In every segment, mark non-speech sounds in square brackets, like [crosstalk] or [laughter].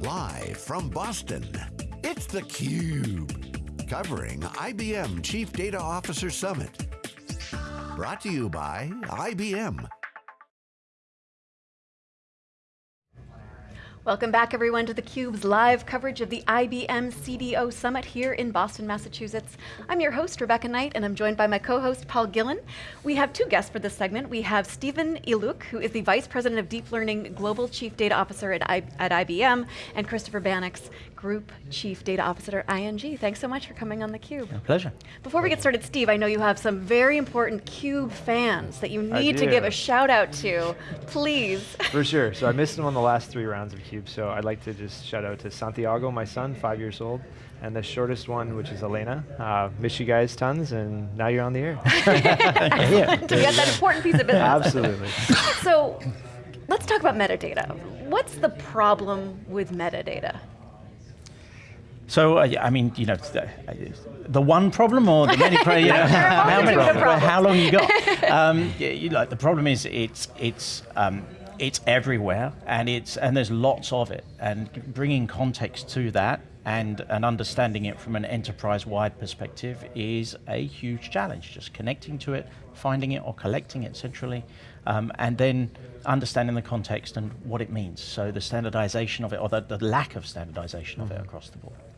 Live from Boston, it's theCUBE. Covering IBM Chief Data Officer Summit. Brought to you by IBM. Welcome back everyone to theCUBE's live coverage of the IBM CDO Summit here in Boston, Massachusetts. I'm your host, Rebecca Knight, and I'm joined by my co-host, Paul Gillin. We have two guests for this segment. We have Stephen Eliuk, who is the Vice President of Deep Learning Global Chief Data Officer at, I at IBM, and Christopher Bannocks, Group Chief Data Officer at ING. Thanks so much for coming on theCUBE. My pleasure. Before we get started, Steve, I know you have some very important CUBE fans that you need to give a shout out to. Please. For sure, so I missed them on the last three rounds of CUBE, so I'd like to just shout out to Santiago, my son, five years old, and the shortest one, which is Elena. Uh, miss you guys tons, and now you're on the air. yeah. to get that important piece of business. Absolutely. so, let's talk about metadata. What's the problem with metadata? So, uh, I mean, you know, the, the, one problem or the many, you [laughs] know, how, many, how long you got? [laughs] Um, you know, the problem is it's, it's, um, it's everywhere and, it's, and there's lots of it. And bringing context to that and, and understanding it from an enterprise-wide perspective is a huge challenge. Just connecting to it, finding it or collecting it centrally, um, and then understanding the context and what it means. So the standardization of it, or the, the lack of standardization mm -hmm. of it mm-hmm. across the board.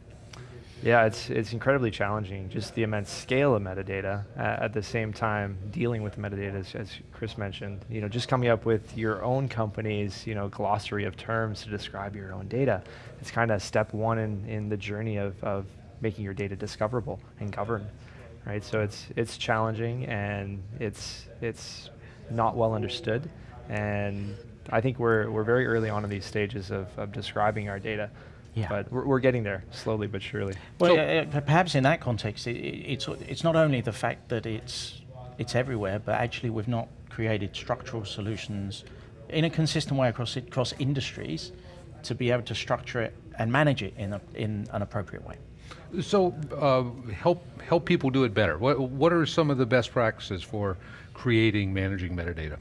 Yeah, it's, it's incredibly challenging, just the immense scale of metadata, uh, at the same time dealing with metadata, as, as, Chris mentioned, you know, just coming up with your own company's, you know, glossary of terms to describe your own data. It's kind of step one in, in the journey of, of making your data discoverable and governed, right? So it's, it's challenging and it's, it's not well understood. And I think we're, we're very early on in these stages of, of describing our data. Yeah. But we're, we're, getting there, slowly but surely. Well, so uh, perhaps in that context, it, it's, it's not only the fact that it's, it's everywhere, but actually we've not created structural solutions in a consistent way across, across industries to be able to structure it and manage it in, a, in an appropriate way. So uh, help, help people do it better. What, what are some of the best practices for creating, managing metadata?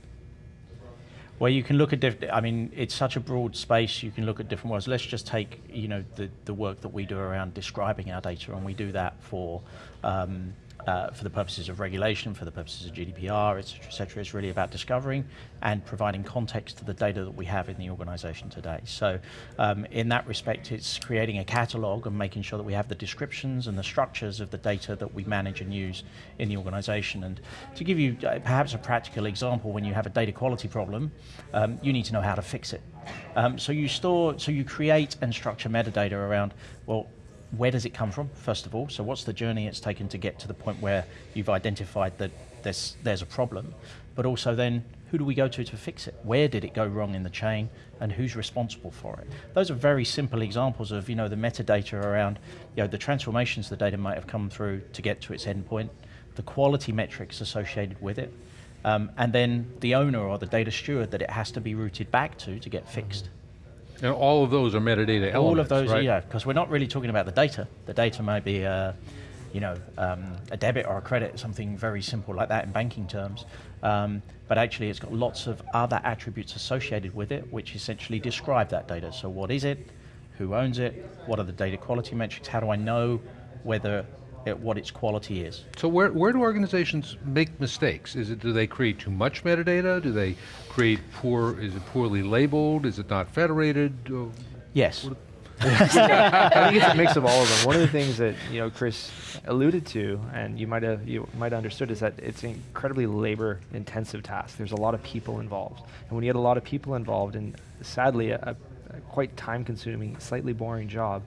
Well, you can look at different, I mean, it's such a broad space, you can look at different ways. Let's just take, you know, the, the work that we do around describing our data, and we do that for um, uh, for the purposes of regulation, for the purposes of GDPR, et cetera, et cetera, is really about discovering and providing context to the data that we have in the organization today. So um, in that respect, it's creating a catalog and making sure that we have the descriptions and the structures of the data that we manage and use in the organization. And to give you uh, perhaps a practical example, when you have a data quality problem, um, you need to know how to fix it. Um, so you store, so you create and structure metadata around, well, where does it come from, first of all? So what's the journey it's taken to get to the point where you've identified that there's, there's a problem, but also then who do we go to to fix it? Where did it go wrong in the chain and who's responsible for it? Those are very simple examples of you know, the metadata around you know, the transformations the data might have come through to get to its endpoint, the quality metrics associated with it, um, and then the owner or the data steward that it has to be routed back to to get fixed. And all of those are metadata all elements, All of those, right? yeah, because we're not really talking about the data. The data might be, uh, you know, um, a debit or a credit, something very simple like that in banking terms. Um, but actually it's got lots of other attributes associated with it, which essentially describe that data. So what is it? Who owns it? What are the data quality metrics? How do I know whether at what its quality is. So where, where do organizations make mistakes? Is it, do they create too much metadata? Do they create poor, is it poorly labeled? Is it not federated? Yes. [laughs] I think it's a mix of all of them. One of the things that you know Chris alluded to, and you might have you might have understood, is that it's an incredibly labor-intensive task. There's a lot of people involved, and when you get a lot of people involved, and sadly a, a quite time-consuming, slightly boring job,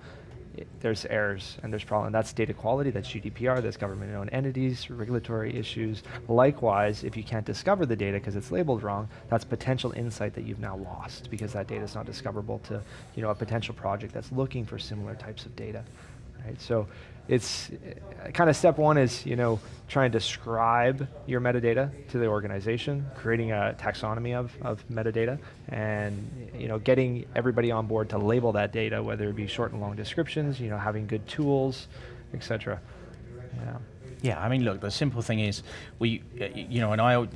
there's errors and there's problems. That's data quality, that's GDPR, that's government-owned entities, regulatory issues. Likewise, if you can't discover the data because it's labeled wrong, that's potential insight that you've now lost because that data is not discoverable to you know, a potential project that's looking for similar types of data. Right? So it's uh, kind of step one is you know trying to describe your metadata to the organization, creating a taxonomy of, of metadata, and you know getting everybody on board to label that data, whether it be short and long descriptions, you know having good tools, etc. Yeah. Yeah, I mean, look, the simple thing is, we, uh, you know, and I,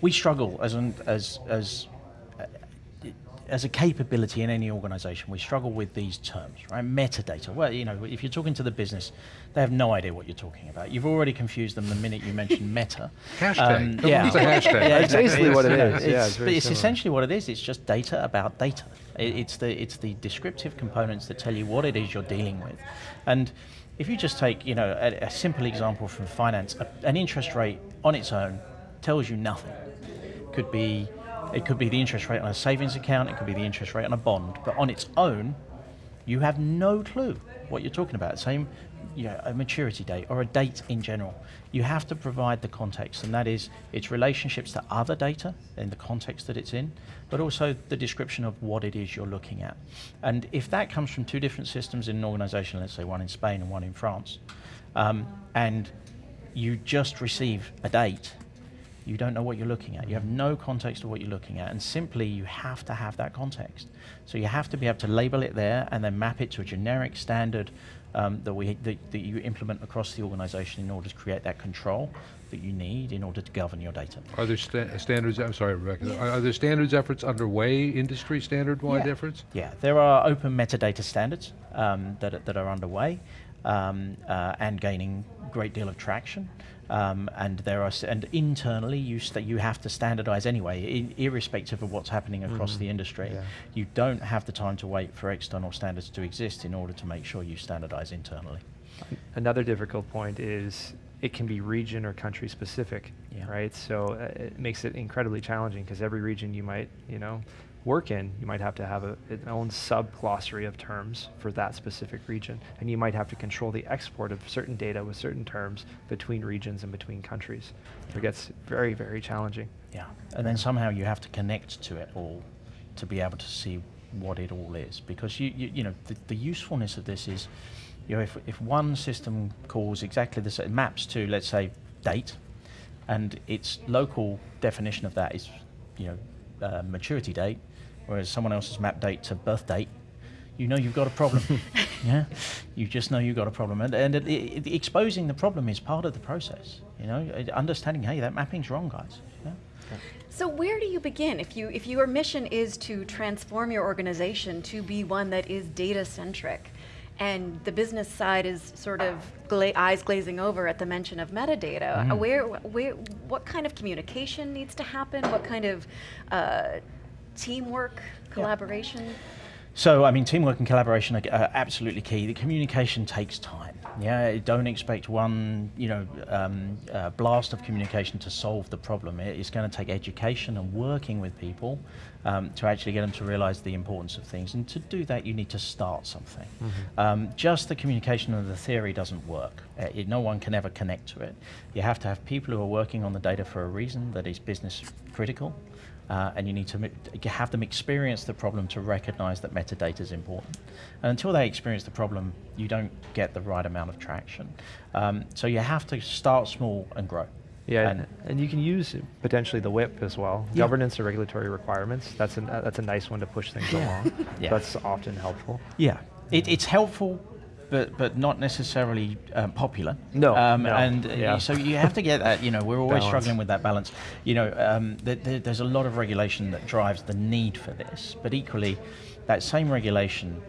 we struggle as an, as as as a capability in any organization, we struggle with these terms, right? Metadata. Well, you know, if you're talking to the business, they have no idea what you're talking about. You've already confused them the minute you mention [laughs] meta. Hashtag. Um, Come yeah. it's a hashtag. Yeah, That's basically what it you know, is. Yeah, It's, it's but it's similar. essentially what it is. It's just data about data. It, it's the it's the descriptive components that tell you what it is you're dealing with, and if you just take you know a, a simple example from finance, a, an interest rate on its own tells you nothing. Could be it could be the interest rate on a savings account. It could be the interest rate on a bond, but on its own, you have no clue what you're talking about. Same, you know, a maturity date or a date in general. You have to provide the context, and that is its relationships to other data in the context that it's in, but also the description of what it is you're looking at. And if that comes from two different systems in an organization, let's say one in Spain and one in France, um, and you just receive a date you don't know what you're looking at. You have no context of what you're looking at, and simply you have to have that context. So you have to be able to label it there and then map it to a generic standard um, that we that, that you implement across the organization in order to create that control that you need in order to govern your data. Are there sta- standards, I'm sorry, Rebecca, are, are there standards efforts underway, industry standard-wide Yeah. efforts? Yeah, there are open metadata standards um, that, that are underway um, uh, and gaining great deal of traction. Um, and there are, and internally, you st- you have to standardize anyway, irrespective of what's happening across the industry. Yeah. You don't have the time to wait for external standards to exist in order to make sure you standardize internally. Another difficult point is it can be region or country specific, Yeah. right? So uh, it makes it incredibly challenging because every region you might, you know, work in, you might have to have a, its own sub glossary of terms for that specific region, and you might have to control the export of certain data with certain terms between regions and between countries. It gets very, very challenging. Yeah, and then somehow you have to connect to it all to be able to see what it all is. Because you, you, you know, the, the usefulness of this is, you know, if, if one system calls exactly the same, maps to, let's say, date, and its local definition of that is, you know, uh, maturity date, whereas someone else's map date to birth date, you know you've got a problem. [laughs] yeah, you just know you've got a problem, and, and it, it, exposing the problem is part of the process. You know, Uh, understanding, hey, that mapping's wrong, guys. Yeah. So where do you begin if you if your mission is to transform your organization to be one that is data centric, and the business side is sort of gla- eyes glazing over at the mention of metadata? uh, Where where what kind of communication needs to happen? What kind of uh, teamwork, collaboration? So, I mean, teamwork and collaboration are absolutely key. The communication takes time. Yeah, don't expect one, you know, um, uh, blast of communication to solve the problem. It- It's going to take education and working with people um, to actually get them to realize the importance of things. And to do that, you need to start something. Um, just the communication and the theory doesn't work. Uh, it, no one can ever connect to it. You have to have people who are working on the data for a reason that is business critical. Uh, and you need to have them experience the problem to recognize that metadata is important. And until they experience the problem, you don't get the right amount of traction. Um, so you have to start small and grow. Yeah, And- and, you can use potentially the WIP as well. Yeah. Governance or regulatory requirements. That's an, uh, that's a nice one to push things along. [laughs] Yeah. That's often helpful. Yeah, it, it's helpful, but but not necessarily um, popular. No, um, no, and uh, yeah. so you have to get that. You know, we're always Balance. struggling with that balance. You know, um, th- th- there's a lot of regulation that drives the need for this, but equally, that same regulation,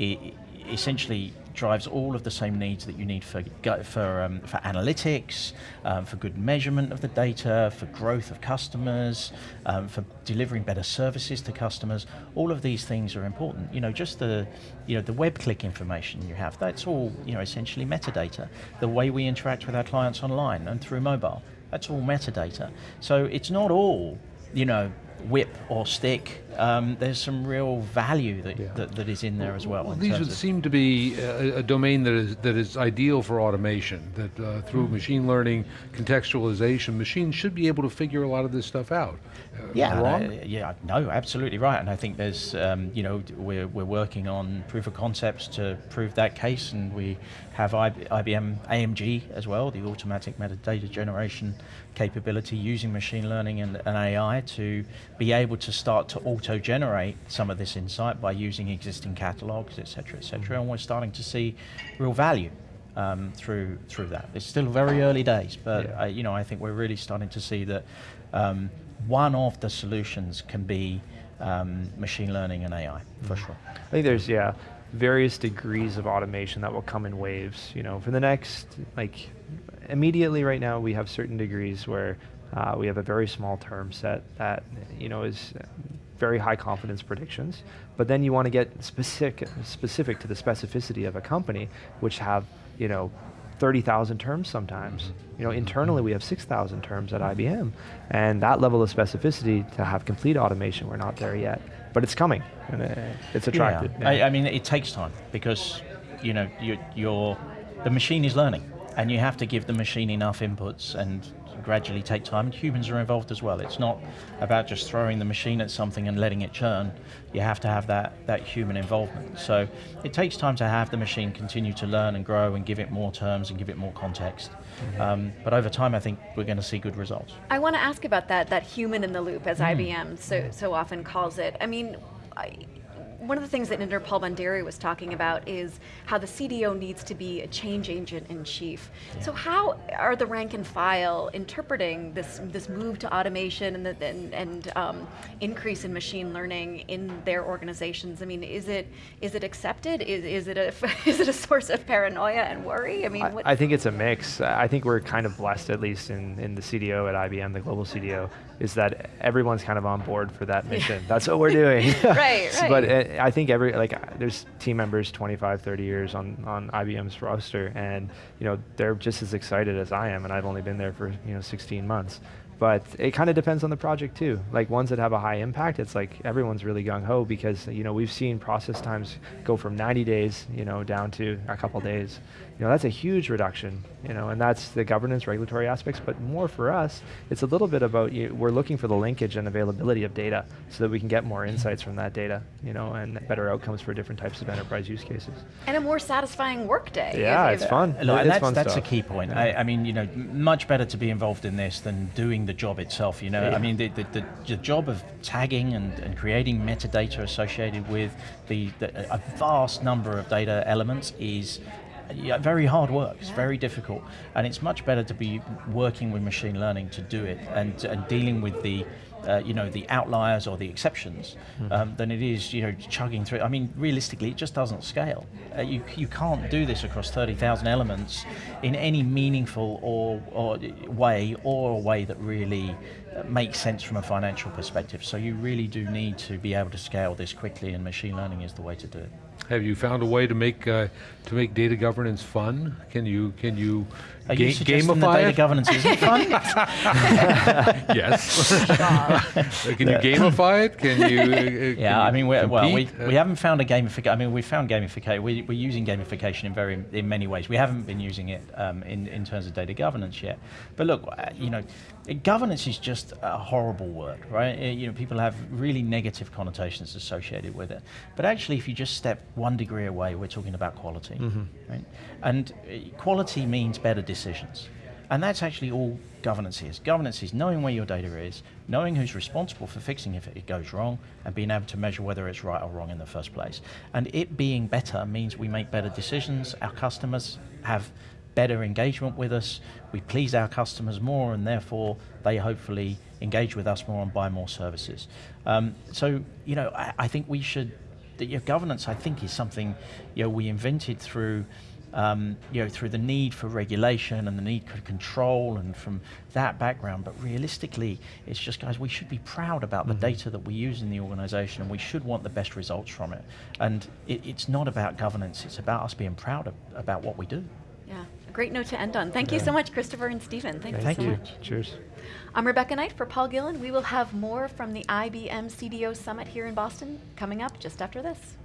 I- essentially drives all of the same needs that you need for for um, for analytics, um, for good measurement of the data, for growth of customers, um, for delivering better services to customers. All of these things are important. You know, just the you know the web click information you have. That's all you know essentially metadata. The way we interact with our clients online and through mobile. That's all metadata. So it's not all you know whip or stick. Um, there's some real value that, Yeah. that, that is in there as well. Well, these would seem to be a, a domain that is that is ideal for automation. That uh, through Hmm. machine learning, contextualization, machines should be able to figure a lot of this stuff out. Uh, Yeah, wrong? I- yeah, no, absolutely right. And I think there's, um, you know, we're, we're working on proof of concepts to prove that case, and we have IB, IBM AMG as well, the automatic metadata generation capability using machine learning and, and AI to be able to start to auto-generate some of this insight by using existing catalogs, et cetera, et cetera. And we're starting to see real value um, through through that. It's still very early days, but Yeah. uh, you know I think we're really starting to see that um, one of the solutions can be um, machine learning and AI, for sure. I think there's yeah various degrees of automation that will come in waves. You know, for the next like immediately right now we have certain degrees where uh, we have a very small term set that you know is very high confidence predictions. But then you want to get specific specific to the specificity of a company, which have you know 30,000 terms sometimes. You know, internally we have 6,000 terms at IBM, and that level of specificity to have complete automation, we're not there yet, but it's coming, and it's attractive. Yeah. I, I, mean, it takes time because you know you, you're the machine is learning, and you have to give the machine enough inputs and gradually take time, and humans are involved as well. It's not about just throwing the machine at something and letting it churn. You have to have that, that human involvement. So it takes time to have the machine continue to learn and grow and give it more terms and give it more context. Mm-hmm. Um, but over time, I think we're going to see good results. I want to ask about that, that human in the loop, as mm. IBM so, so often calls it. I mean, I, one of the things that Inder Bhandari was talking about is how the CDO needs to be a change agent in chief. Yeah. So how are the rank and file interpreting this this move to automation and the, and, and um, increase in machine learning in their organizations? I mean, is it is it accepted? Is, is it a [laughs] is it a source of paranoia and worry? I mean, I, I think it's a mix. I think we're kind of blessed, at least in in the CDO at IBM, the global CDO, is that everyone's kind of on board for that mission. Yeah. That's what we're doing. [laughs] right, right. [laughs] But uh, I think every like there's team members 25, 30 years on on IBM's roster, and you know they're just as excited as I am, and I've only been there for you know 16 months. But it kind of depends on the project too. Like ones that have a high impact, it's like everyone's really gung ho because you know we've seen process times go from 90 days, you know, down to a couple days. You know, that's a huge reduction. You know, and that's the governance, regulatory aspects. But more for us, it's a little bit about you, we're looking for the linkage and availability of data so that we can get more insights from that data. You know, and better outcomes for different types of enterprise use cases. And a more satisfying workday. Yeah, it's fun. Look, it's that's, fun that's a key point. Yeah. I, I mean, you know, much better to be involved in this than doing the job itself. You know, yeah. I mean, the, the, the, the, job of tagging and, and creating metadata associated with the, the, a vast number of data elements is yeah, very hard work. It's yeah. very difficult, and it's much better to be working with machine learning to do it and, and dealing with the uh, you know the outliers or the exceptions mm-hmm. um, than it is you know chugging through. I mean, realistically, it just doesn't scale. Uh, you you can't do this across thirty thousand elements in any meaningful or, or way or a way that really uh, makes sense from a financial perspective. So you really do need to be able to scale this quickly, and machine learning is the way to do it. Have you found a way to make uh, to make data governance fun? Can you can you, Are ga- you gamify that data it? governance isn't [laughs] fun? yes. [laughs] can you gamify it? Can you? Uh, [laughs] yeah, can I mean, well, we, we haven't found a gamification. I mean, we found gamification. We, we're using gamification in very in many ways. We haven't been using it um, in in terms of data governance yet. But look, uh, you know, governance is just a horrible word, right? It, you know, people have really negative connotations associated with it. But actually, if you just step one degree away, we're talking about quality, mm-hmm. right? And uh, quality means better decisions. And that's actually all governance is. Governance is knowing where your data is, knowing who's responsible for fixing if it goes wrong, and being able to measure whether it's right or wrong in the first place. And it being better means we make better decisions, our customers have better engagement with us, we please our customers more, and therefore they hopefully engage with us more and buy more services. Um, so, you know, I, I think we should your governance, I think, is something you know we invented through. Um, you know, through the need for regulation and the need for control, and from that background. But realistically, it's just, guys, we should be proud about mm-hmm. the data that we use in the organization, and we should want the best results from it. And it, it's not about governance; it's about us being proud of, about what we do. Yeah, a great note to end on. Thank yeah. you so much, Christopher and Stephen. Thank, Thank you so you. much. Cheers. I'm Rebecca Knight for Paul Gillin. We will have more from the IBM CDO Summit here in Boston coming up just after this.